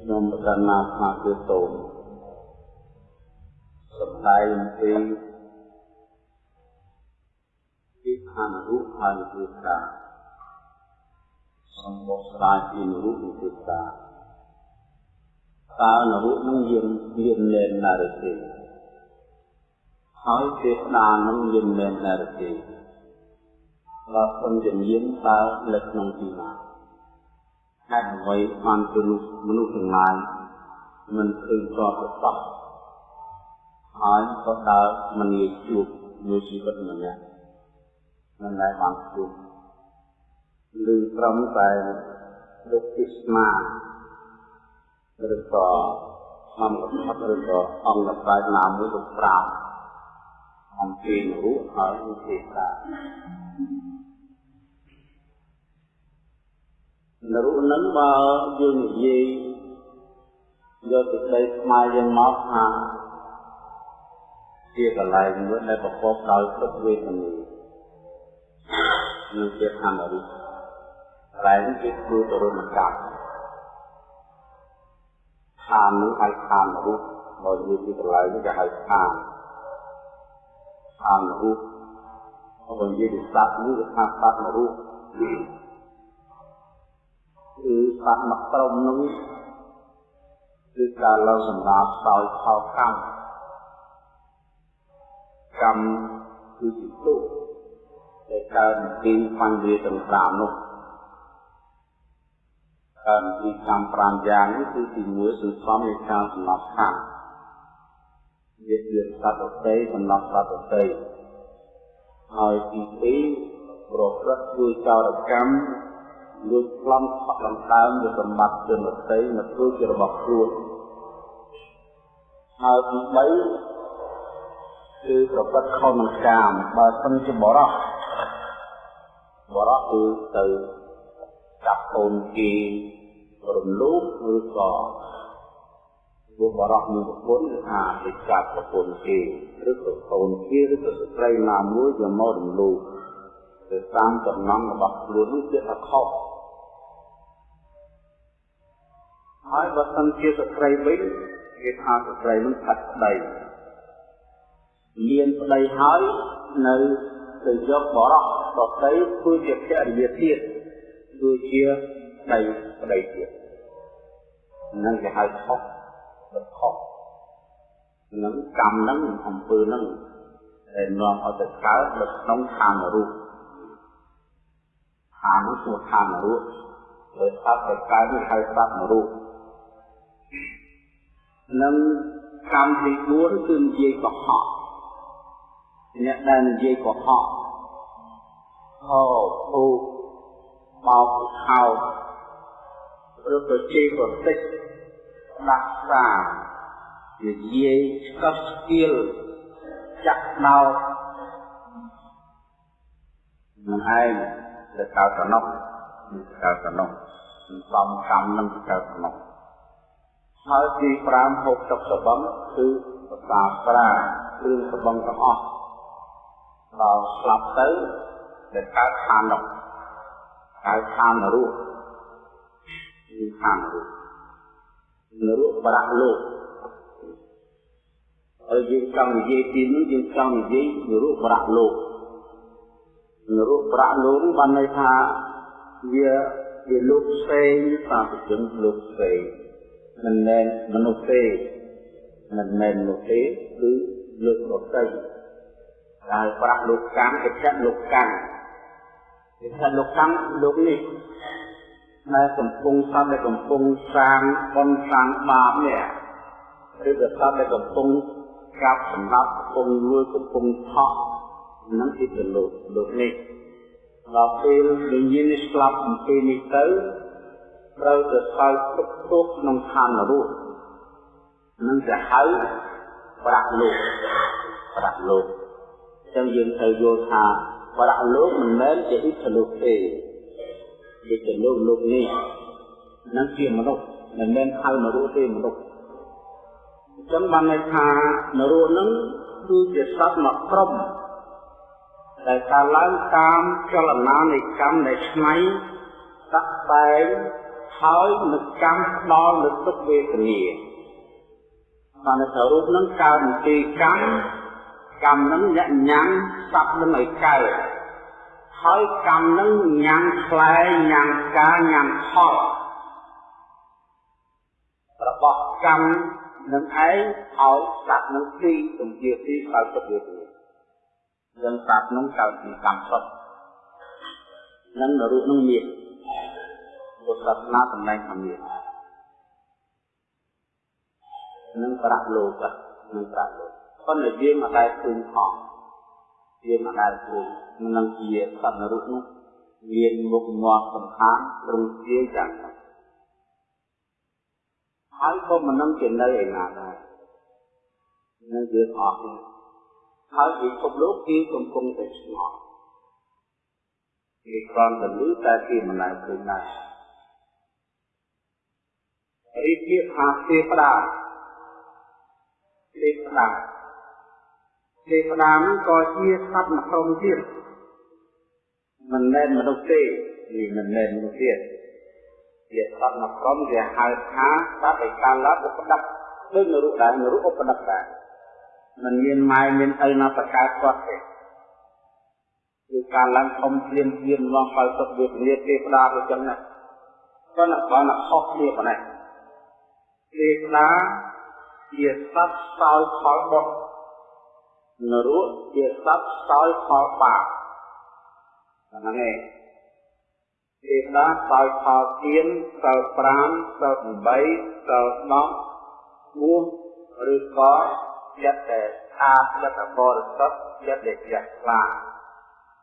ខ្ញុំប្រកាសណាស្មាគឺតោមសម្ដែងអំពីទីឋានរូបហើយគឺតាសម្បូរស្រាយពីរូបគឺតាតើនរូបនឹងយើងមានលែនណារទេហើយទេស្ដានឹងមានលែនណារទេបើសិនជាមានតើនៅក្នុងទីណា ហេតុអ្វីបានជាមនុស្សទាំងឡាយមិនឃើញតបទៅតោះហើយក៏ដើរមិនងាយជួបមួយជីវិតម្នាក់មិនដែលបានជួបឬត្រឹមតែលោកពិស្មាឬក៏អង្គកថាឬក៏អង្គប្រាជ្ញណាមួយទៅប្រាប់អំពីរូបហើយវិធីសាស្ត្នរុនឹងបើយើងនិយាយយកទឹកដីខ្មែរយើងមកថាជាកន្លែងមួយដែលប្រកបដោយទុក្ខវេទនានឹងជាធម្មរូបកន្លែងនេះគឺធ្វើទៅរមកម្មឋាននឹងហៅឋានរូបបើនិយាយពីកន្លែងនេះគេហៅឋានឋានរូបបើនិយាយពីសត្វនេះគេថាសត្វរូប គឺសត្វមកក្រុមនោះគឺការឡើងសម្រាប់ដោយផលកម្មកម្មគឺជាទុកដែលកើតពីបញ្ហាទាំង5នោះកើតពីកម្ម5យ៉ាងនេះគឺទី1សន្សំនៃការសម្លាប់សត្វវាជាសត្វដទៃសម្លាប់សត្វដទៃហើយទី2ប្រព្រឹត្តធ្វើចោរកម្ម លួចប្លន់ផក់ដង្កើងជាសម្បត្តិជនដទៃមកធ្វើជារបស់ខ្លួនហើយទី3គឺប្រព្រឹត្តខុសនឹងកាមបើសិនជាបរោះបរោះគឺទៅចាប់កូនគេរំលោភឬក៏ព្រោះបរោះនឹងប្រពន្ធគឺថាទៅចាប់ប្រពន្ធគេឬក៏កូនគេឬក៏ស្ត្រីណាមួយយកមករំលោភទៅតាមចំណងរបស់ខ្លួននោះជាថាខុស ហើយបើសិនជាស្ត្រីវិញគេថាស្ត្រីនឹងខាត់ស្ដីមានប្តីហើយនៅទៅយកបរោះដតីធ្វើជាភរិយាទៀតគឺជាប្តីប្តីទៀតនឹងគេហៅខុសទៅខុសនឹងកម្មនឹងអំពើនឹងដែលនាំឲ្យទៅកើតនៅក្នុងឋានរូបឋាននោះគឺឋានរូបដោយសត្វទៅកើតនេះហៅសត្វនរូប នឹងកម្មទី4គឺនិយាយកុហកអ្នកដែលនិយាយកុហកហោភូបោកខោឬក៏ជេរប្រតិចដាក់សានិយាយស្កប់ស្គៀលចាក់ដោនឹងឯងទៅកើតតំណុកកើតតំណុកសំកម្មនឹងកើតតំណុក ហើយទី5ហូបទឹកសបឹងគឺភាសាប្រាគ្រឿងសបឹងទាំងអស់ដល់ស្លាប់ទៅដែលកើតឋាននោះកើតឋានរស់គឺឋានរស់នរកប្រាក់លោកហើយយើងចង់និយាយពីនេះយើងចង់និយាយនរកប្រាក់លោកនរកប្រាក់លោកបានន័យថាវាវាលោកផ្សេងសាធុជនលោកផ្សេង មិនមែនមនុស្សទេមិនមែនមនុស្សទេគឺលោកដតីដែលប្រាក់លោកកម្មកិច្ចលោកកម្មកិច្ចលោកកម្មលោកនេះដែលកំពុងសត្វដែលកំពុងសាងបុណ្យសាងបាបនេះឬក៏សត្វដែលកំពុងកាប់សម្រាប់កំពុងលួចកំពុងថោះនឹងគឺទៅលោកលោកនេះដល់ពេលវិញ្ញាណនេះស្លាប់អំពីនេះទៅ ត្រូវទៅសោយទុកទុកក្នុងឋាននរកនឹងจะហៅប្រាក់លោកប្រាក់លោកចឹងយើងត្រូវយល់ថាប្រាក់លោកមិនមែនជាអ៊ីតលោកទេជាទៅលោកលោកនេះនឹងជាមនុស្សមិនមែនហៅនរកទេមនុស្សអញ្ចឹងបានន័យថានរកនឹងគឺជាសត្វមួយក្រុមដែលកើតឡើងតាមចលនានៃកម្មដែលឆ្នៃតាក់តែងឋ ហើយនឹងកម្មផ្ដល់នូវទុក្ខវេទនាបានតែរូបនឹងកើតពីកម្មកម្មនឹងញ៉ាំសັບនឹងឲ្យកើតហើយកម្មនឹងញ៉ាំខ្លែញ៉ាំកាញ៉ាំផលរបស់កម្មនឹងឯងឲ្យសត្វនឹងទីទំជាទីកើតទុក្ខវេទនាយើងសត្វនឹងកើតពីកម្មសុទ្ធនឹងរូបនឹងមាន ពុទ្ធសាសនាតំណែងថាមាននឹងប្រាក់លោកនឹងប្រាក់លោកប៉ុន្តែយើងមិនដែលឃើញផងយើងមិនដែលឃើញនឹងជាសត្វនរុនោះមានមុខមាត់សំខាន់ត្រង់ជាយ៉ាងណាហើយក៏មិននឹងជានៅឯណាដែរនឹងយើងអស់ហើយពិភពលោកគឺកំពុងតែឆ្ងល់គេគ្រាន់តែលឺតែគេមិនដែលឃើញដែរ រីកៀថាទេវតាទេវតាទេវតានឹងក៏ជាសត្វមួយក្រុមទៀតមិនមែនមនុស្សទេនេះមិនមែនមនុស្សទៀតជាសត្វមួយក្រុមគេហៅថាសត្វឯកាលៈឧបដិកដូចនរុដែរនរុឧបដិកដែរមិនមានម៉ែមានឪណាបកើតគាត់ទេគឺការឡើងធំភ្លាមភ្លាមឡងបើទុកវាពលាទេវតាទៅចឹងណាគាត់ nak បានខុសគ្នាប៉ុណ្ណេះ ទេវតាជាសត្វសោយផលបុត្រនរៈជាសត្វសោយផលបាបហ្នឹងឯងទេវតាសោយផលទៀនសិល5សិល8សិល10ួឬក៏ចិត្តតែអាចិត្តបរិសុទ្ធចិត្តដែលជ្រះថ្លា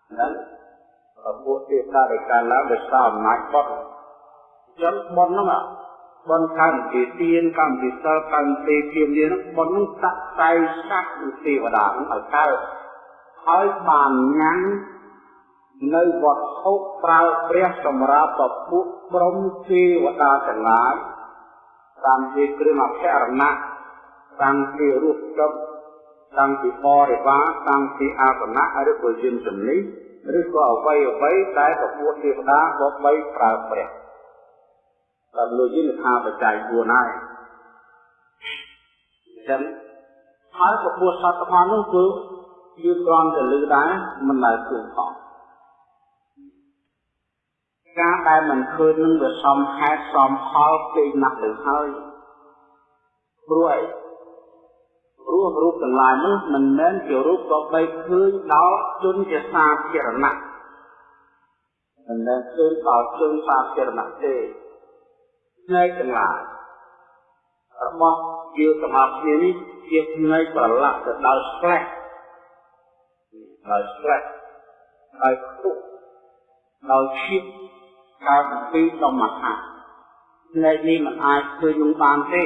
ហ្នឹងប្រពុទ្ធទេវតាដែលកាលឡើងដោយសារអំណាចបុត្រអញ្ចឹងបុត្រហ្នឹង បនកម្មជាទានកម្មជាសិលកម្មទេជាមានបននឹងតាក់តែសាក់នឹងទេវតានឹងឲ្យកើតហើយបានញ៉ាំងនៅវត្ថុប្រើព្រះសម្រាប់ពពុះព្រមទេវតាទាំងឡាយតាមជាគ្រឿងអភរណៈតាមជារូបចុកតាមពីបរិវារតាមពីអាសនៈឬក៏យិនជំនិឬក៏អ្វីអ្វីដែលពពុះទេវតាបបីប្រើព្រះ ដល់លោកយិនថាបច្ច័យ4ហើយអញ្ចឹងហើយពពុះសត្វទាំងនោះគឺយើងគ្រាន់តែលឺដែរមិនដែលឃើញផងការដែលមិនឃើញនឹងវាសំហេតុសំផលពេកណាស់ទៅហើយព្រោះអីព្រោះរូបទាំងឡាយនោះមិនមែនជារូបក៏បីឃើញដល់ជនជាសាធារណៈមិនមែនឃើញដល់ជនសាធារណៈទេ ផ្នែកទាំងឡាយរបស់យើងសម្រាប់គ្នានេះជាផ្នែកប្រឡាក់ទៅដល់ស្លេះដល់ស្លេះហើយខ្ទុះដល់ឈៀបកើតពីដុំមហាផ្នែកនេះមិនអាចធ្វើនឹងបានទេ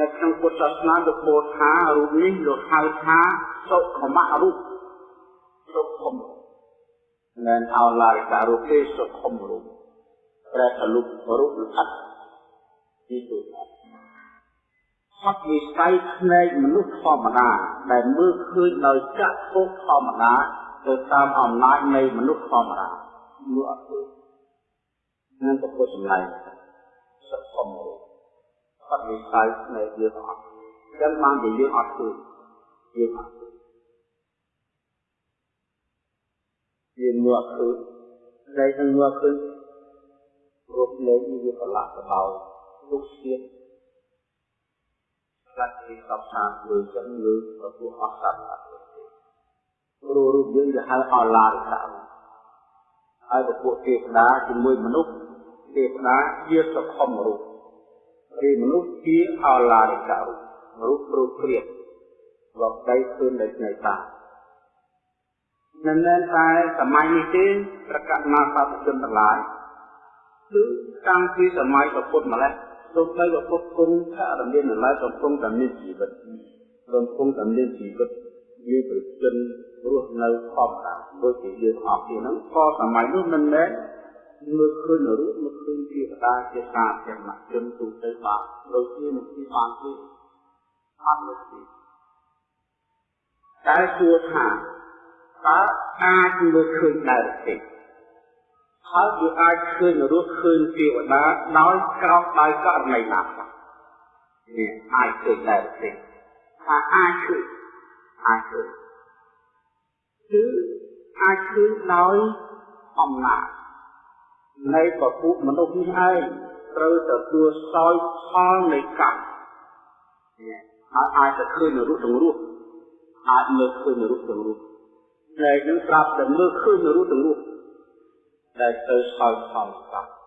នៅក្នុងពុទ្ធសាសនាលោកពោលថារូបនេះលោកហៅថាសុខមៈរូបសុខមមិនអោឡាយតារូបទេសុខមរូបប្រែថារូបរូបលិខិត ទីទូហត់វិស័យផ្នែកមនុស្សធម្មតាដែលមើលឃើញដោយចក្ខុធម្មតាទៅតាមអំណាចនៃមនុស្សធម្មតាមើលអត់ឃើញនឹងទៅពុទ្ធសម្ដែងសុខមរូបអត់វិស័យផ្នែកយើងអត់ចឹងបានជាយើងអត់ឃើញយើងអត់ឃើញយើងមើលអត់ឃើញតែនឹងមើលឃើញរូបលេខវាប្រឡាក់ទៅដល់ ទុកទៀតខ្លះគេសពថាលើចឹងលើប្រពោះអស់សត្វអត់ទេព្រោះរូបយើងវាហៅអឡារិកៈហើយប្រពោះទេវតាជាមួយមនុស្សទេវតាជាសុខមរូបឬមនុស្សជាអឡារិកៈរូបរូបព្រៀបលោកដីឃើញដោយស្នេហ៍តាមិនមែនតែសម័យនេះទេប្រកាសណាសាធជនទាំងឡាយគឺតាំងពីសម័យពុទ្ធម្លេះ ទោះបីពុទ្ធគង់ថារមាននៅឡើយកំពុងតែមានជីវិតកំពុងតែមានជីវិតមានប្រជិនរស់នៅខំតាដូចជាយើងអស់គ្នាហ្នឹងក៏សម័យនោះមិនមែនមើលឃើញរូបមើលឃើញទេវតាជាសាធារណជនទូទៅបានដូចជានឹងទីបានទេអត់នោះទេតែសួរថាតើអាចមើលឃើញដែរទេ ហើយវាអាចឃើញរស់ឃើញទេវតាដោយក្រោកដោយករណីណាខ្លះនេះអាចឃើញដែរទេថាអាចឃើញអាចឃើញគឺអាចឃើញដោយអំណាចនៃពពុះមនុស្សនេះឯងត្រូវទទួលសោយផលនៃកម្មហើយអាចទៅឃើញរូបទាំងរូបអាចមើលឃើញរូបទាំងរូបតែយើងប្រាប់តែមើលឃើញរូបទាំងរូប ដែលទៅសោយផលកម្ម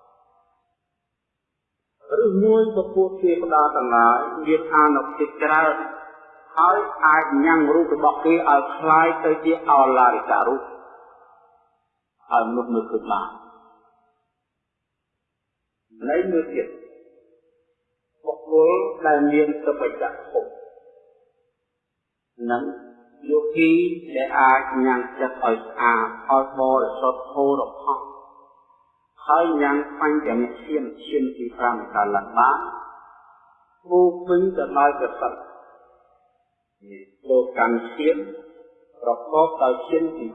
ឬមួយពពុះទេវតាទាំងឡាយមានអានុភាពច្រើនហើយអាចញ៉ាំងរូបរបស់គេឲ្យคล้ายទៅជាអឡារិការូបហើយមនុស្សមើលឃើញបាននៃមួយទៀតបុគ្គលដែលមានសុបច្ចៈភពនឹងយោគីដែលអាចញ៉ាំងចិត្តឲ្យស្អាតឲ្យបរិសុទ្ធហូររផុស ហើយញ៉ាំងបញ្ចមិឈានឈានទី5កាលបានគូពេញទៅដោយកសិទ្ធលោកកម្មឈានប្រកបដោយឈានទី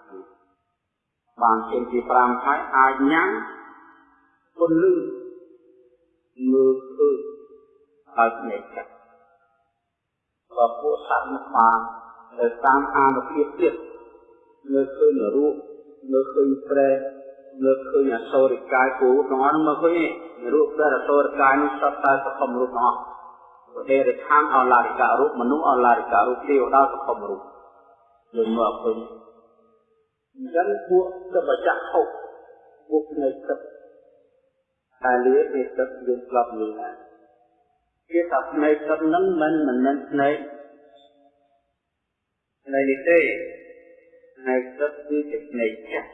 5បានឈានទី5ហើយអាចញ៉ាំងពន្លឺមើលឃើញហើយភ្នែកចិត្តបើពួកសត្វនោះបានទៅតាមអានុភាពទៀតមើលឃើញរូបមើលឃើញប្រែ មើលឃើញអសូរិកាយគូទាំងអស់នោះមើលឃើញរូបព្រះអសូរិកាយនេះសត្វតែសកម្មរូបទាំងអស់ប្រទេសរិឋានអឡារិការូបមនុស្សអឡារិការូបទេវតាសកម្មរូបយើងមើលឃើញអញ្ចឹងពួកសបច្ចៈហុកពួកនៃទឹកតែលាទេទឹកយើងស្លាប់លឺដែរគេថាភ្នែកទឹកហ្នឹងមិនមិនមែនភ្នែកភ្នែកនេះទេភ្នែកទឹកគឺជាភ្នែកចិត្ត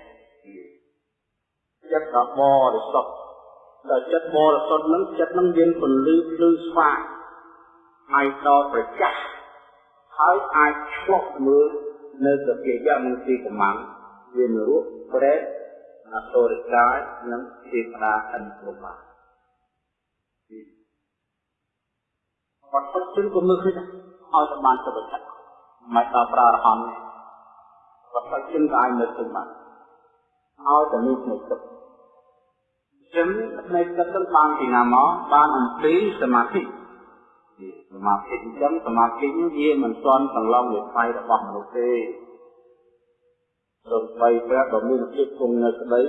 ចិត្តដ៏បរិសុទ្ធដល់ចិត្តបរិសុទ្ធហ្នឹងចិត្តហ្នឹងមានពន្លឺភ្លឺស្វាងហើយដល់ប្រចាស់ហើយអាចឆ្លុះមើលនៅសភាយៈមន្ទីកម្មាំងវានរੂប្រែអសូរិកាយនិងទេវតាអិនគ្រប់បានបាត់ពុតជិនក៏មើលឃើញឲ្យតែបានសុខចិត្តមិនដល់ប្រារហន្តបាត់ពុតជិនក៏អាចមើលឃើញបានឲ្យតែមានភ្នែកទឹក ចឹងភ្នែកទឹកនឹងបានពីណាមកបានអំពីសមាធិសមាធិអញ្ចឹងសមាធិនេះវាមិនទាន់សន្លងវិស័យរបស់មនុស្សទេរំបីព្រះដ៏មានភាពគង់នៅក្តី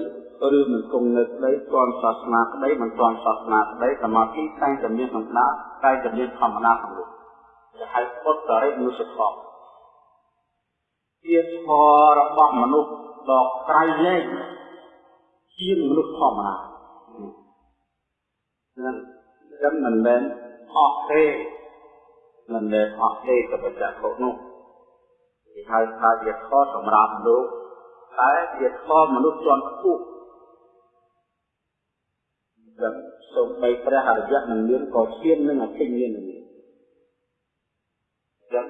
ឬមិនគង់នៅក្តីទាន់សាសនាក្តីមិនទាន់សាសនាក្តីសមាធិតែងតែមានក្នុងដាតែងតែមានធម្មតាក្នុងលោកជាហៅពុទ្ធរិមនុស្សធម៌ជាធម៌របស់មនុស្សដ៏ក្រៃលែងជាមនុស្សធម្មតា នឹងចឹងមិនមែនអស់ទេមិនមែនអស់ទេក៏បញ្ជាក់នោះគេហៅថាជាខសម្រាប់លោកតែជាធម៌មនុស្សជាន់ខ្ពស់ដែលសូម្បីព្រះអរិយមិនមានក៏ឈាននឹងអភិញ្ញាណមានចឹង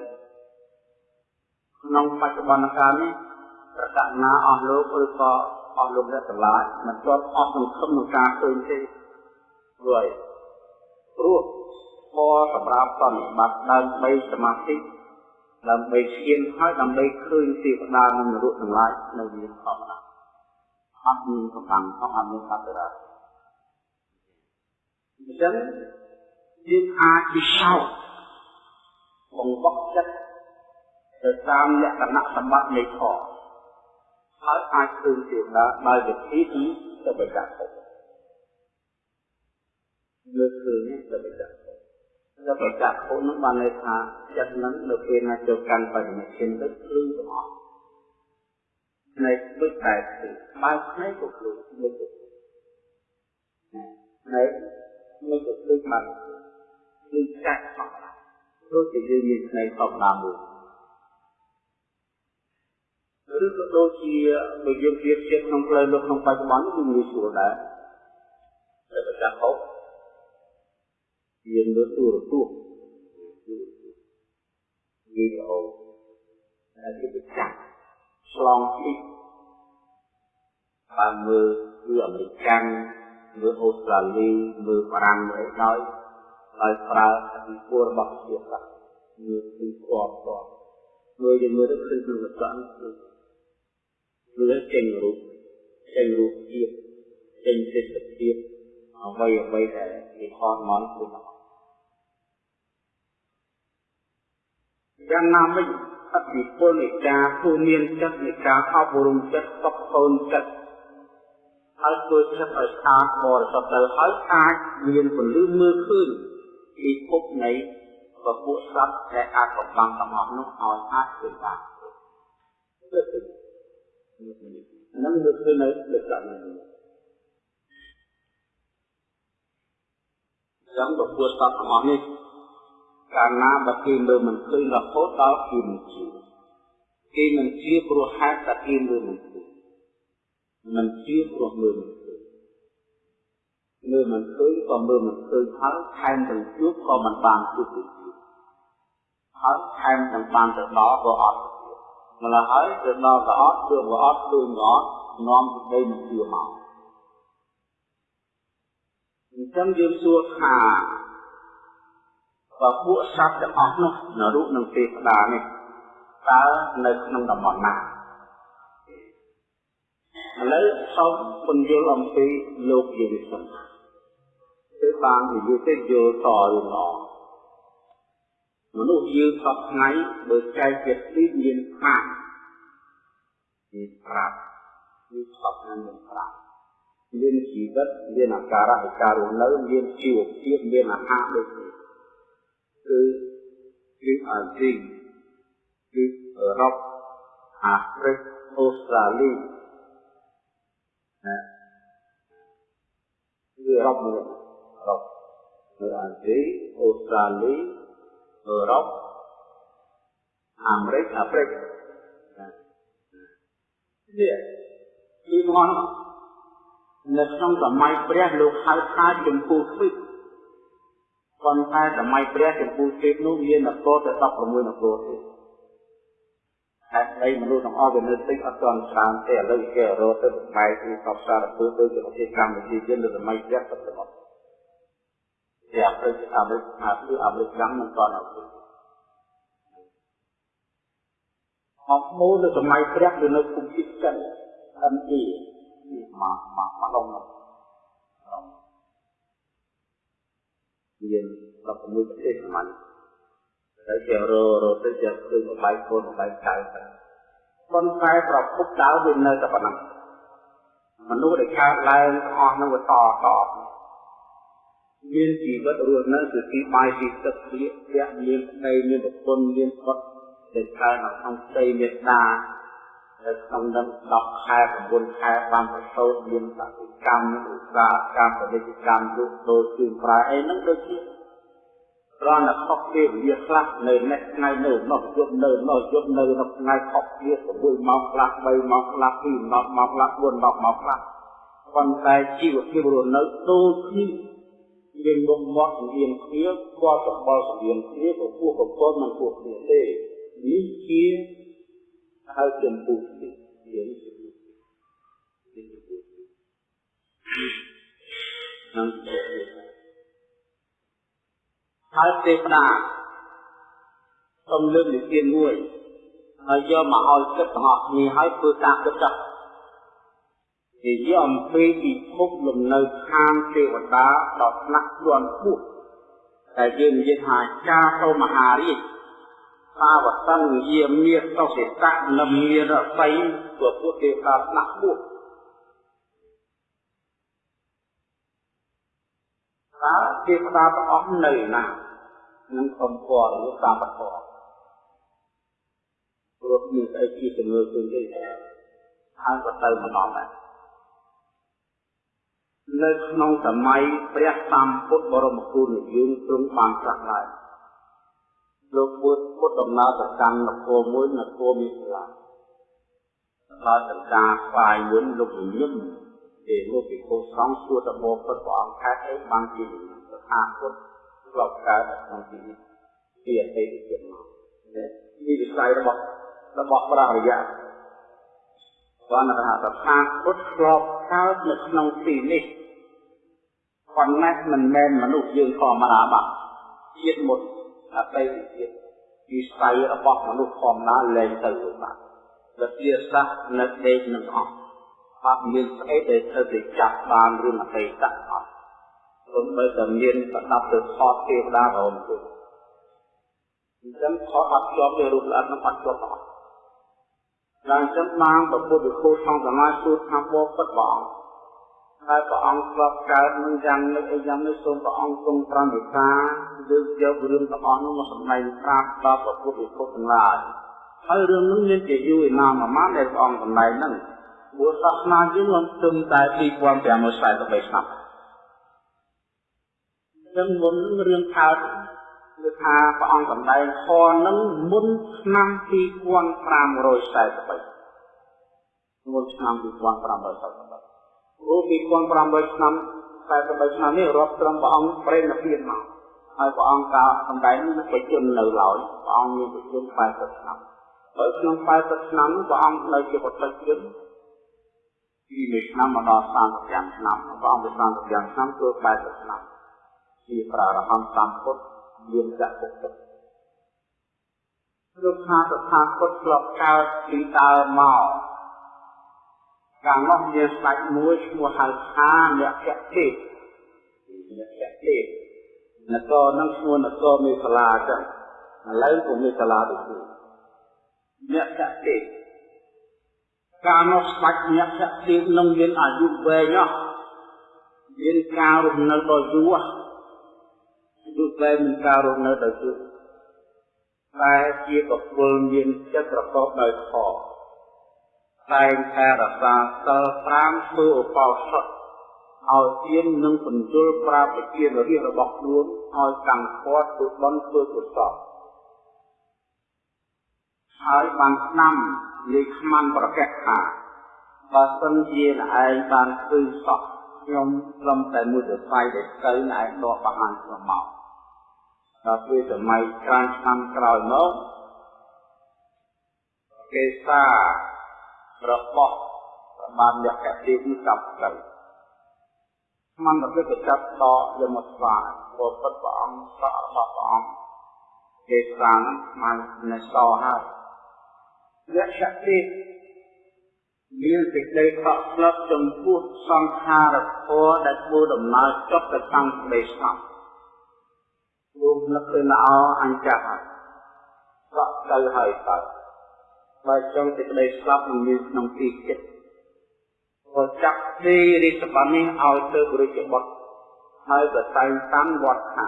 ក្នុងបច្ចុប្បន្នកាលនេះប្រកាសណាអស់លោកឬក៏ អស់លោកអ្នកទាំងឡាយមិនទាន់អស់សង្ឃឹមក្នុងការឃើញទេព្រោះព្រោះពរសម្រាប់បនិបត្តិដើម្បីសមាធិដើម្បីឈានហើយដើម្បីឃើញទេវតានិងនរកទាំងឡាយនៅមានធម្មតាអត់មានកម្លាំងផងអត់មានអត្តរាអញ្ចឹងយើងអាចពិសោធន៍បង្វឹកចិត្តទៅតាមលក្ខណៈសម្បត្តិនៃធម៌ ហើយអាចឃើញទេវតាដោយវិធីទីទៅបច្ចៈភពលើកឃើញទៅបច្ចៈដល់ប្រកាសខុសនឹងបានន័យថាចិត្តនឹងនៅពេលណាចូលកាន់បញ្ញាឈានទៅភ្លឺទាំងអស់ផ្នែកដូចតែគឺបើផ្នែកក៏ភ្លឺមួយទៅផ្នែកមួយទៅភ្លឺបានគឺចាក់ធម្មតាព្រោះជាយើងមានផ្នែកធម្មតាមួយ ឬក៏ដូចជាបើយើងប្រៀបធៀបក្នុងផ្លូវលោកក្នុងបច្ចុប្បន្នគឺងាយស្រួលដែរតែប្រកាសខុសយើងលើទូរទស្សន៍វីដេអូដែលគេបញ្ចាក់ឆ្លងពីបានមើលគឺអមេរិកាំងមើលអូស្ត្រាលីមើលបារាំងមើលអីដោយដោយប្រើអធិពលរបស់ជាសាស្ត្រមើលពីផ្ទាល់ផ្ទាល់មើលយើងមើលទៅឃើញក្នុងកសនគឺមើ លចេញរូបចេញរូបភាពចេញទិដ្ឋភាពអ្វីអ្វីដែលគេខត់មកគឺយ៉ាងណាមិញអតិពលនៃការទូមានចិត្តនៃការអប់រំចិត្តតបតូនចិត្តហើយធ្វើចិត្តឲ្យស្អាតបរិសុទ្ធទៅហើយអាចមានពលឺមើលឃើញពីភពនៃពពួកសត្វដែលអាចកំបាំងទាំងអស់នោះឲ្យអាចធ្វើបាន នឹងមើលឃើញនៅលក្ខណៈនេះចឹងពពួកសត្វទាំងអស់នេះកាលណាបើគេមើលមិនឃើញរហូតដល់គេមិនជឿគេមិនជឿព្រោះហេតុតែគេមើលមិនឃើញមិនជឿព្រោះមើលមិនឃើញមើលមិនឃើញក៏មើលមិនឃើញហើយថែមទាំងជួបក៏មិនបានជួបទៀតហើយថែមទាំងបានទៅដល់ក៏អត់ ម្ល៉េះហើយទៅដល់ក៏អត់ជួបក៏អត់ឃើញក៏អត់នាំទៅមិនជឿមកអញ្ចឹងយើងសួរថាបើពួកសត្វទាំងអស់នោះនៅរូបនឹងទេវតានេះតើនៅក្នុងតំបន់ណាឥឡូវសូមពន្យល់អំពីលោកយើងសិនគឺបាននិយាយទៅយល់តរឿងល្អ មនុស្សយើងសពថ្ងៃបើចែកជាទីមានខាងមានប្រាប់មានសពថ្ងៃមានប្រាប់មានជីវិតមានអាការៈនៃការរស់នៅមានជីវភាពមានអាហារដូចនេះគឺគឺអាស៊ីគឺអឺរ៉ុបអាហ្វ្រិកអូស្ត្រាលីណាគឺអឺរ៉ុបមួយអឺរ៉ុបគឺអាស៊ីអូស្ត្រាលី អឺរ៉ុបអាមេរិកអាហ្វ្រិកនេះគឺមកនៅក្នុងសម័យព្រះលោកហៅថាចម្ពោះទ្វីបប៉ុន្តែសម័យព្រះចម្ពោះទ្វីបនោះមាននគរទៅ16នគរទៀតហើយអីមនុស្សទាំងអស់វានៅតិចអត់ទាន់ច្រើនទេឥឡូវគេរត់ទៅបែកពីសពសារពើទៅជាប្រទេសកម្ពុជាយើងនៅសម័យព្រះទៅទៅ ជាអាមេរិកអាមេរិកអាគឺអាមេរិកចាំមិនទាន់អត់អស់មូលនៅសម័យព្រះវានៅគុំជិតចិន ME មកមកមកឡងនោះមាន16ប្រទេសស្មានតែជាររទៅជាគឺបបាយកូនបបាយកៅទៅប៉ុន្តែប្រភពដើមវានៅតែប៉ុណ្ណឹងមនុស្សដែលកើតឡើងអស់នឹងវាតត មានជីវិតរស់នៅគឺទីបាយទីទឹកព្រាកភៈមានប្តីមានប្រពន្ធមានបុត្រដែលកើតនៅក្នុងផ្ទៃមេត្តានៅក្នុងនឹង10ខែ9ខែបានប្រសូតមានកសិកម្មឧស្សាហកម្មពាណិជ្ជកម្មលក់ដូរជឿនប្រាអីហ្នឹងដូចជាគ្រាន់តែខុសពេលវេលាខ្លះនៅនេះថ្ងៃនៅនោះយប់នៅនោះយប់នៅនៅថ្ងៃខុសគ្នា6ម៉ោងខ្លះ3ម៉ោងខ្លះ2ម៉ោងម៉ោងខ្លះ4ម៉ោងម៉ោងខ្លះប៉ុន្តែជីវភាពរស់នៅដូចគ្នា យើងមុខមាត់សម្រៀងគ្នាគាត់សម្បល់សម្រៀងគ្នាពពោះប្រពន្ធមិនពោះគ្នាទេនេះជាហើយចំពោះនេះយើងចំពោះនេះចំពោះនឹងហើយទេវតាសូមលើកនិទានមួយហើយយកមកឲ្យគិតទាំងអស់គ្នាហើយធ្វើការគិតចោះ និយាយអំពីពិភពលំនៅឋានទេវតាដល់ថ្នាក់ជាន់ខ្ពស់តែយើងនិយាយថាចាសូមហារាជសាវតੰយាមាសសុសិតៈនមានរស័យព្រោះពួកទេវតាស្នាក់ពួកតើទេវតាទាំងអស់នៅណានឹងសំពរឬតាមបតព្រោះមានអីជាជំនឿឃើញទេហើយក៏ទៅម្ដងដែរ នៅក្នុងសម័យព្រះសម្ពុទ្ធបរមគ្រូនិយមទ្រង់បានត្រាស់ឡើងលោកពុទ្ធពុទ្ធដំណើរទៅកាន់នគរមួយនគរមិថិលាដល់ចង្ការស្វាយមួយលោកញឹមទេលោកពិភពសង្ឃសួរទៅមកពុទ្ធព្រះអង្គខែអីបានជាស្ថាពុទ្ធធ្លាប់កើតក្នុងទីនេះពីអតីតជាតិមកនេះវិស័យរបស់របស់ព្រះអរិយ បានថាស្ថាពុទ្ធធ្លាប់កើតនៅក្នុងទីនេះប៉ុន្តែមិនមែនមនុស្សយើងធម្មតាបាទជាតិមុនអតីតជាតិវិស័យរបស់មនុស្សធម្មតាលែងទៅបាត់វិទ្យាសាស្ត្រនៅដេកនឹងអស់អអត់មានស្អីដែលត្រូវទៅចាប់បានរឿងអតីតអត់ព្រមបើតែមានប្រដាប់ទៅថតទេវតារមទៅអញ្ចឹងថតអត់ជាប់ទេរូបល្អិតនឹងអត់ជាប់អត់ ដល់អញ្ចឹងបានប្រពុទ្ធវិខូក្នុងសមាធិសួរថាបបពិតព្រះអង្គហើយព្រះអង្គធ្លាប់កើតនឹងយ៉ាងនេះអីយ៉ាងនេះសូមព្រះអង្គទ្រង់ប្រមេតាលើកយករឿងទាំងអស់នោះមកសម្ដែងប្រាប់ដល់ប្រពុទ្ធវិខូទាំងឡាយហើយរឿងនោះមានជាយូរឯណាមួយម៉ានដែលព្រះអង្គសម្ដែងហ្នឹងព្រោះសាសនាយើងមិនត្រឹមតែ2543ឆ្នាំចឹងមុនរឿងកើត គឺថាព្រះអង្គសម្ដែងខនឹងមុនឆ្នាំ2543មុនឆ្នាំ2543ព្រោះ2500ឆ្នាំ43ឆ្នាំនេះរាប់ត្រឹមព្រះអង្គប្រេណភាពមកហើយព្រះអង្គក៏សម្ដែងនឹងបជននៅឡើយព្រះអង្គមានបជន80ឆ្នាំហើយក្នុង80ឆ្នាំនោះព្រះអង្គនៅជាពុទ្ធជនពីមួយឆ្នាំមកដល់35ឆ្នាំព្រះអង្គទៅ35ឆ្នាំគឺ80ឆ្នាំជាប្រារហន្តសម្ពុទ្ធ មានចក្រពុទ្ធលោកថាតថាគតធ្លាប់កើតពីដើមមកកាលនោះមានស្ដេចមួយឈ្មោះហៅថាអ្នកភទេអ្នកភទេនគរនឹងឈ្មោះនគរមេសាឡាចឹងឥឡូវពុំមេសាឡាទៅគឺអ្នកភទេកាលនោះស្ដេចអ្នកភទេនឹងមានអាយុវែងណាស់មានការរស់នៅដ៏យូរ យុវែងមានការរស់នៅដោយគឺតែជាកពុលមានចិត្តប្រកបដោយខតែងតែរក្សាសិល5ធ្វើឧបោសថឲ្យទៀននិងបញ្ជុលប្រាពជារិះរបស់ខ្លួនឲ្យកាន់ខាត់ធ្វើបន់ធ្វើកុសលហើយបានស្ដាំលេខខ្មាន់ប្រកាសថាបើសិនជាឯងបានឃើញសក់ ខ្ញុំត្រឹមតែមួយសរសៃដែលស្ូវឯងដកបង្ហាញខ្ញុំមកដល់ពេលសម័យច្រើនឆ្នាំក្រោយមកគេសារបស់បានលក្ខណៈនេះចាប់ទៅស្មានទៅទៅចាប់ដកយកមកស្វាព្រោះពិតព្រះអង្គសក់របស់ព្រះអង្គគេសាងស្មាននៅសហើយលក្ខណៈនេះ មានសេចក្តីខកស្លឹកចំពោះសង្ខារធម៌ដែលធ្វើដំណើរចុះទៅខាងក្តីស្ងប់លោកនឹកទៅល្អអញ្ចាស់ហើយសក់ទៅហើយទៅបើចង់សេចក្តីស្លាប់នឹងមានក្នុងទីចិត្តក៏ចាប់ទីរិទ្ធប័ណ្ណនេះឲ្យទៅរាជបុត្រហើយក៏តែងតាំងវត្តថា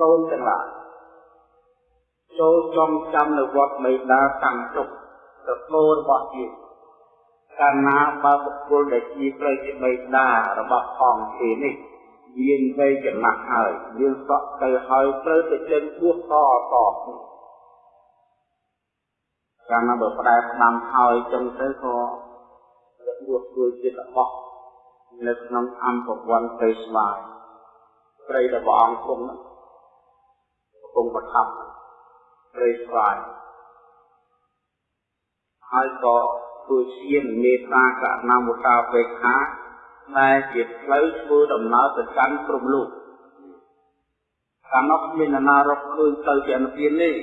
កូនទាំងឡាយចូលចំចាំនៅវត្តមេដាតាំងជុកទៅគោរបស់ជា កាលណាបើបុគ្គលដែលជាផ្លូវជាមេដារបស់ផងគេនេះមានវ័យចំណាស់ហើយយើងសក់ទៅហើយត្រូវទៅចេញពោះតតកាលណាបើផ្ដែផ្ដាំហើយចឹងទៅក៏របួសជួយចិត្តរបស់នៅក្នុងអំពវ័នទៅស្វាយព្រៃរបស់អង្គគុំកំពុងប្រថាប់ព្រៃស្វាយហើយក៏ ជួយឈានមេត្តាកណ្ណាមុតាបេខាដែលជាផ្លូវធ្វើដំណើរទៅកាន់ព្រំលោកកាលនោះមាននរណារកឃើញទៅជានិព្វាននេះ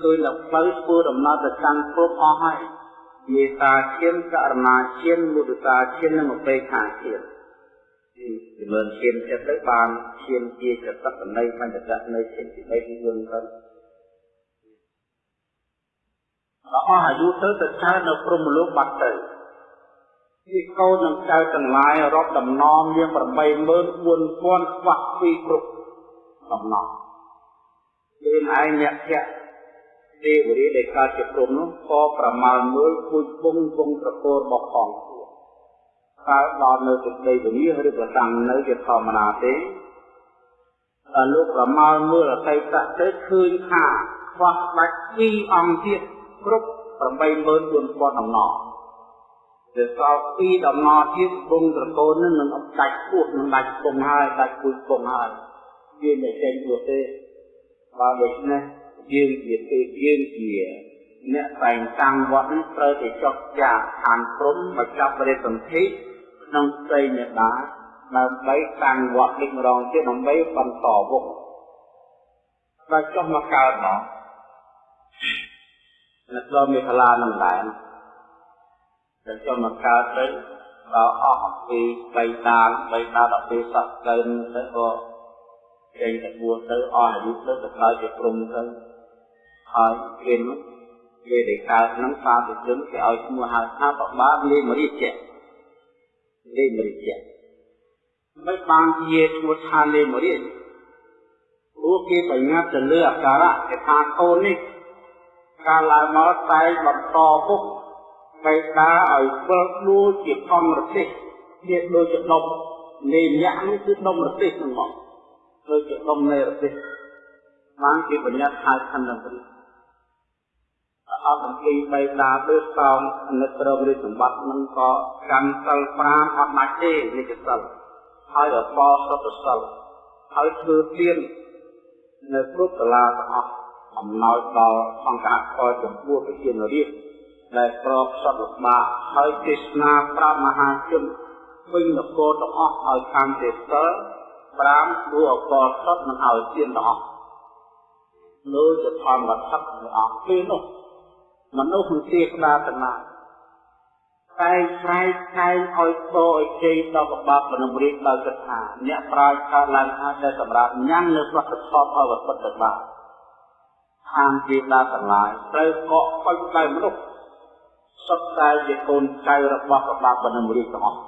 ឃើញតែផ្លូវធ្វើដំណើរទៅកាន់ព្រំអស់ហើយមេត្តាឈានករណាឈានមុទតាឈាននិងអបេខាឈានជំនឿឈានចិត្តទៅបានឈានជាចតកណីបញ្ចតនៅឈានទី3ទី 4ទៅអស់អាយុទៅទៅចើនៅព្រំលោកបាត់ទៅពីកូននឹងចៅទាំងឡាយរាប់ដំណំយើង84000ខ្វះពីគ្រប់ដំណំពេលឯងអ្នកភៈទេវរាដែលកើតជាព្រំនោះក៏ប្រមាលមើលគួយពងពងប្រកោរបស់ផងខ្លួនកើតដល់នៅទឹកដីវិនិច្ឆ័យឬក៏តាំងនៅជាធម្មតាទេតែលោកប្រមាលមើលអតីតទៅឃើញថាខ្វះដាច់ពីរអង្គទៀត គ្រប់84000ដំណំដែលសល់ពីរដំណរទៀតគង់ត្រកូលនឹងនឹងអត់ដាច់ពោះនឹងដាច់គង់ហើយដាច់គួយគង់ហើយវាមិនចេញព្រោះទេបើដូច្នេះយើងជាទេយើងជាអ្នកតែងតាំងវត្តនេះត្រូវតែចុះចាឋានព្រំមកចាប់រិទ្ធសន្ធិក្នុងស្រីមេដាដើម្បីតាំងវត្តនេះម្ដងទៀតដើម្បីបន្តវងបើចុះមកកើតមក អ្នកដល់មេខលានឹងដែរតែចុះមកកើតទៅដល់អស់ពីបីដានបីដានដល់ពេលសក់កើនទៅក៏ចេញទៅបួសទៅអស់អាយុទៅទៅកើតជាព្រំទៅហើយគេនោះគេដែលកើតនឹងសាធុជនគេឲ្យឈ្មោះហៅថាបបាលេមរិជ្ជៈលេមរិជ្ជៈមិនបានជាឈ្មោះថាលេមរិជ្ជៈព្រោះគេបញ្ញត្តិទៅលើអាការៈគេថាកូននេះ កាលឡើងមកតែបន្តពុកបេតាឲ្យធ្វើដូចជាធម្មរទេសវាដូចជាដុំនៃម្នាក់នោះគឺដុំរទេសហ្នឹងមកដូចជាដុំនៃរទេសបានគេបញ្ញត្តិហៅខណ្ឌនឹងនេះអត់អំពីបេតាទើសោមនិតរមរិសម្បត្តិនឹងក៏កាន់សិល5អត់ដាច់ទេនេះជាសិលហើយអបសុទ្ធសិលហើយធ្វើទៀននៅគ្រប់កលាទាំងអស់ អំណោយដល់អង្គការខចំពោះប្រជានរាជដែលក្របសត្វលបាហើយទេសនាប្រាប់មហាជនវិញនគរទាំងអស់ឲ្យកាន់ទេសិល5ព្រោះអកលសុទ្ធនឹងឲ្យទៀនទាំងអស់លោកជាធម្មថឹកទាំងអស់ពេលនោះមនុស្សមិនជាក្តារតណាតែស្រែកតែងឲ្យតឲ្យជ័យដល់កបាប់មនុស្សរៀបដោយគិតថាអ្នកប្រាជ្ញកើតឡើងហើយដែលសម្រាប់ញ៉ាំងនៅប្រសិទ្ធផលឲ្យវត្តទៅបាត់ ខាងជាដាទាំងឡាយត្រូវកក់ពេញដោយមនុស្សសុទ្ធតែជាកូនចៅរបស់កបាប់មនុស្សរៀបទាំងអស់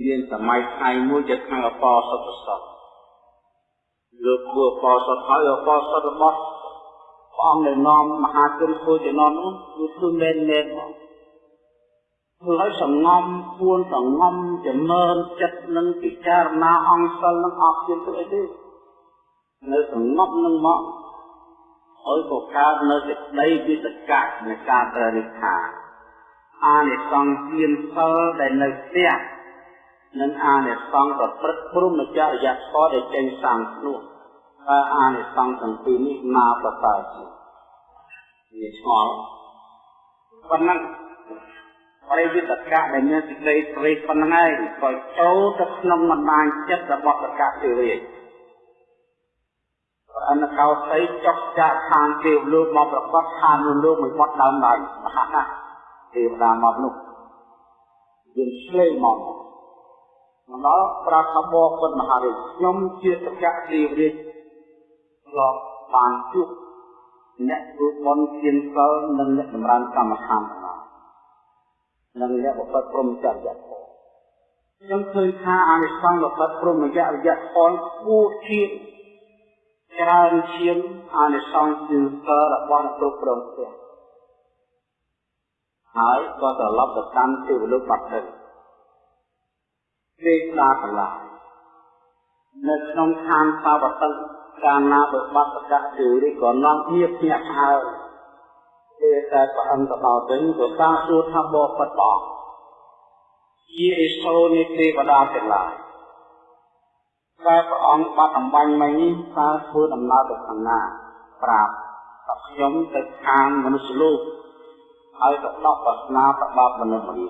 មានសម័យថ្ងៃមួយជាថ្ងៃអបអសុទ្ធសតលោកគួរអបអសុទ្ធហើយអបអសុទ្ធរបស់ព្រះអង្គដែលនាំមហាជនធ្វើជានាំនោះគឺគឺមែនមែនមកធ្វើឲ្យសងំពួនសងំចម្រើនចិត្តនឹងពិចារណាអង្គសិលនឹងអត់ជាទៅអីទេ នៅសងំនឹងមកឲ្យក៏កើតនៅសេចក្តីវិសកៈនៃការត្ររិខាអានិសង្ឃទានសិលដែលនៅផ្ទះនិងអានិសង្ឃប្រព្រឹត្តព្រមចរិយាធម៌ដែលចេញសាងខ្លួនតើអានិសង្ឃទាំងពីរនេះណាប្រសើរជាងវាឆ្ងល់ប៉ុណ្ណឹងបរិវិតកៈដែលមានសេចក្តីព្រៃប៉ុណ្ណឹងឯងក៏ចូលទៅក្នុងបណ្ដាញចិត្តរបស់តកៈទេវរាជ អនកោសីចុកចាក់ខាងទេវលោកមកប្រកបខាងលោកមួយបត់ដើមដៃមហាណាទេវតាមកនោះយើងឆ្លេងមកមកដល់ប្រាប់ថាបបពុទ្ធមហារាជខ្ញុំជាតកៈទេវរាជធ្លាប់បានជួបអ្នកធ្វើបុណ្យទានសិលនិងអ្នកចម្រើនកម្មដ្ឋានទាំងឡាយនិងអ្នកបព្វព្រមចរិយាធម៌ខ្ញុំឃើញថាអានិសង្ឃបព្វព្រមចរិយាធម៌គួរជា ច្រើនជាងអានិសង្ឃទានសិលរបស់អ្នកគ្រប់គ្រងផ្ទះហើយក៏ត្រឡប់ទៅកាន់ទេវលោកបាត់ទៅទេវតាទាំងឡាយនៅក្នុងឋានសាវតិកាលណាបើបាត់ប្រកាសជឿនេះក៏នាំគ្នាភ្ញាក់ផ្អើលពេលតែព្រះអង្គទៅដល់វិញក៏តាសួរថាបបិទ្ធបងជាអេសូនៃទេវតាទាំងឡាយ តែព្រះអង្គបាត់អំបញ្ញមិញនេះតើធ្វើដំណើរទៅខាងណា ប្រាប់ថាខ្ញុំទៅខាងមនុស្សលោកហើយទៅដកបាសនាប្របាបមនុស្សរី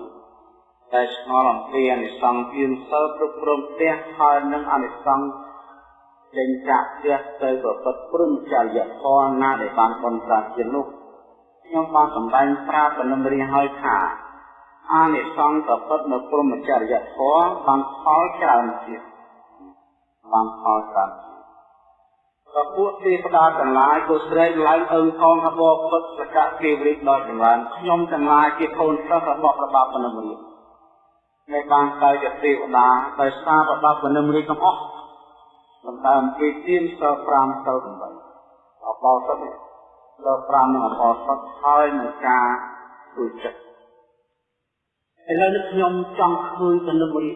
តែឆ្ងល់អំពីអនិសង្ឃទានសិលគ្រប់គ្រងផ្ទះហើយនឹងអនិសង្ឃចេញចាក់ផ្ទះទៅប្រពត់ព្រមចរិយធម៌ណាដែលបានបន្តប្រាជានោះខ្ញុំបានសម្ដែងប្រាប់បំរិយឲ្យថាអានិសង្ឃប្រពត់នៅព្រមចរិយធម៌បានផលច្រើនទៀត បានផលច្រើនក៏ពួកទេវតាទាំងឡាយក៏ស្រែកឡើងអើងថងថាបបពុទ្ធសកៈទេវរាជដល់ចម្រើនខ្ញុំទាំងឡាយជាកូនសិស្សរបស់ព្រះបាទបំរិយដែលបានទៅជាទេវតាដោយសារព្រះបាទបំរិយទាំងអស់សម្ដើមគេទៀនសិល5សិល8អបោសុទ្ធសិល5និងអបោសុទ្ធហើយនឹងការទូចិត្តឥឡូវនេះខ្ញុំចង់ឃើញទៅនឹងរី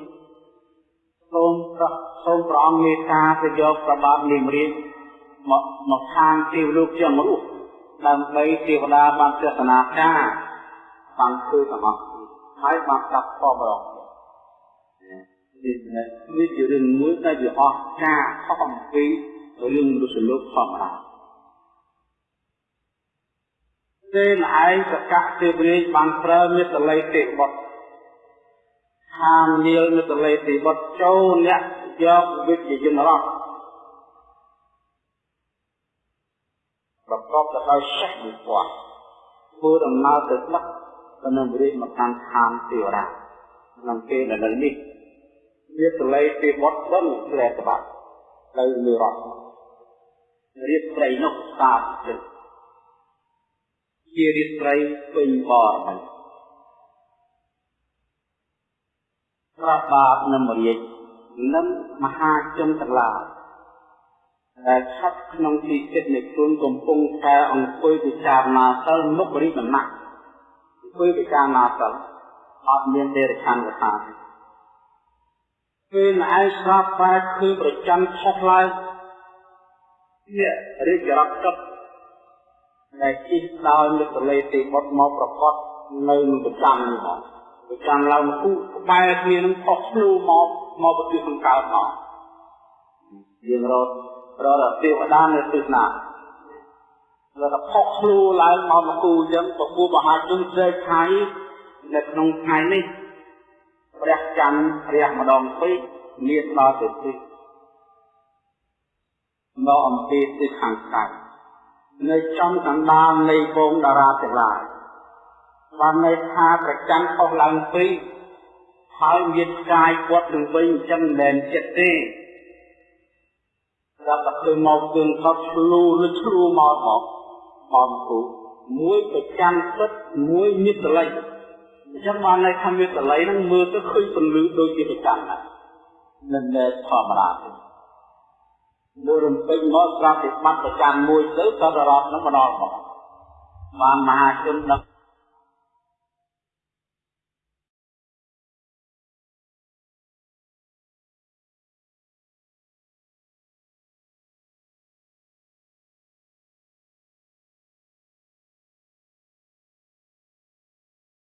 សូមប្រ សូមព្រះអង្គមេត្តាទៅយកប្របាទនិមរាជមកមកខាងទេវលោកជាងរស់ដើម្បីទេវតាបានទស្សនាការបានឃើញទាំងអស់ហើយបានកាប់តបរងនេះជារឿងមួយដែលវាអស់ការខុសអំពីរឿងមនុស្សលោកធម្មតាទេម្ឯងសកៈទេវរាជបានប្រើមេតល័យទេបុត្រហាមនាលមេតល័យទេបុត្រចូលអ្នក យកវិជ្ជាយន្តរត់ប្រកបទៅដោយសេះមួយគាត់ធ្វើដំណើរទៅដឹកក៏នឹងរៀបមកកាន់ឋានទេវតាក្នុងពេលដែលនៅនេះវាសលេទេវតបិណ្ឌព្រះតបាត់ទៅនិរតរៀបស្រីនោះសាបចិត្តជារៀបស្រីពេញបរមីប្របាបនមរាជ និងមហាជនទាំងឡាយដែលឆាប់ក្នុងទីចិត្តនៃខ្លួនកំពុងតែអង្គុយពិចារណាសិលមុខរិទ្ធណៈអង្គុយពិចារណាសិលអត់មានទេរឆានកថាពេលឯងស្រាប់តែគឺប្រចាំខុសឡើងនេះរាជរដ្ឋទឹកដែលជិះដោយលើកលេទេបុតមកប្រកបនៅនឹងប្រចាំនេះមកប្រចាំឡើងគូក្បែរគ្នានឹងខុសភ្លូមក មកពជាសង្កើតមកយើងរត់រត់ទេវតានៅទិសណាលោកក៏ផុសខ្លួនឡើងមកមកគូអញ្ចឹងពពួរមហាជនស្រែកថៃនៅក្នុងថ្ងៃនេះព្រះច័ន្ទព្រះម្ដងពេកមានដល់ទៅទិសមកអំពីទិសខាងកើតនៅចំកណ្ដាលនៃពងតារាទាំងឡាយបានន័យថាប្រច័ន្ទផុសឡើងពីរ ហើយមានកាយគាត់នឹងវិញអញ្ចឹងមិនមែនចិត្តទេរាប់តែឃើញមកគឺថត់ឆ្លូឬឆ្លូមកមកមកគូមួយប្រចាំចិត្តមួយមានតល័យអញ្ចឹងបានន័យថាមានតល័យហ្នឹងមើលទៅឃើញពន្លឺដូចជាប្រចាំណាមិនមែនធម្មតាទេមួយរំពេញមកស្រាប់តែបាត់ប្រចាំមួយទៅក៏រត់នឹងម្ដងមកបានមហាជនដឹក